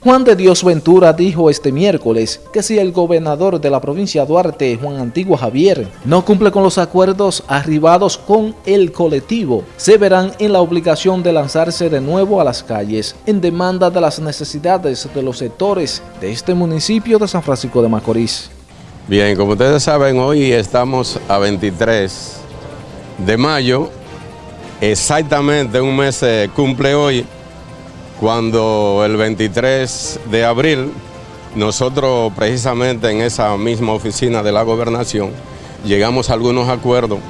Juan de Dios Ventura dijo este miércoles que si el gobernador de la provincia Duarte, Juan Antigua Javier, no cumple con los acuerdos arribados con el colectivo, se verán en la obligación de lanzarse de nuevo a las calles en demanda de las necesidades de los sectores de este municipio de San Francisco de Macorís. Bien, como ustedes saben, hoy estamos a 23 de mayo, exactamente un mes cumple hoy cuando el 23 de abril nosotros precisamente en esa misma oficina de la gobernación llegamos a algunos acuerdos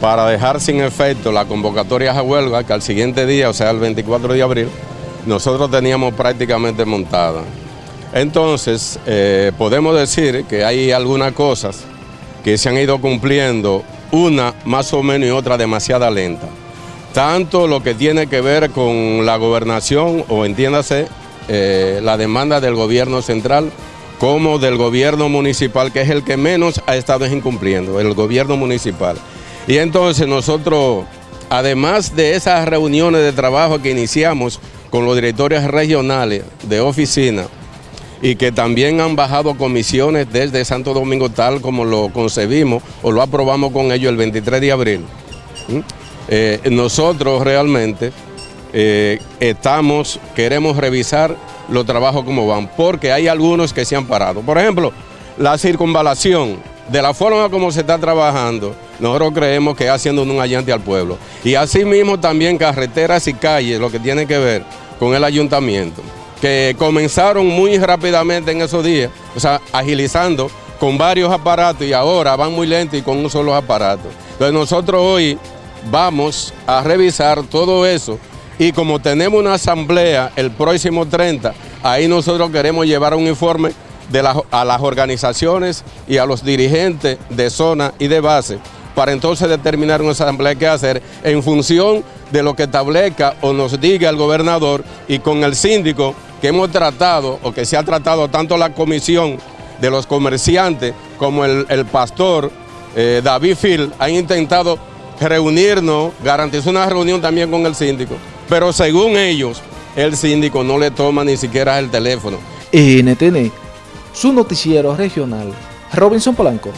para dejar sin efecto la convocatoria a huelga que al siguiente día, o sea el 24 de abril, nosotros teníamos prácticamente montada. Entonces, eh, podemos decir que hay algunas cosas que se han ido cumpliendo, una más o menos y otra demasiado lenta tanto lo que tiene que ver con la gobernación o entiéndase eh, la demanda del gobierno central como del gobierno municipal, que es el que menos ha estado incumpliendo, el gobierno municipal. Y entonces nosotros, además de esas reuniones de trabajo que iniciamos con los directores regionales de oficina, y que también han bajado comisiones desde Santo Domingo tal como lo concebimos o lo aprobamos con ellos el 23 de abril. Eh, nosotros realmente eh, estamos, queremos revisar los trabajos como van, porque hay algunos que se han parado. Por ejemplo, la circunvalación, de la forma como se está trabajando, nosotros creemos que haciendo un allante al pueblo. Y asimismo también carreteras y calles, lo que tiene que ver con el ayuntamiento, que comenzaron muy rápidamente en esos días, o sea, agilizando con varios aparatos y ahora van muy lento y con un solo aparato. Entonces nosotros hoy vamos a revisar todo eso. Y como tenemos una asamblea el próximo 30, ahí nosotros queremos llevar un informe a las organizaciones y a los dirigentes de zona y de base para entonces determinar una asamblea que hacer en función de lo que establezca o nos diga el gobernador y con el síndico que hemos tratado o que se ha tratado tanto la comisión de los comerciantes como el, pastor eh, David Phil han intentado reunirnos, garantizó una reunión también con el síndico, pero según ellos, el síndico no le toma ni siquiera el teléfono. NTN, su noticiero regional, Robinson Polanco.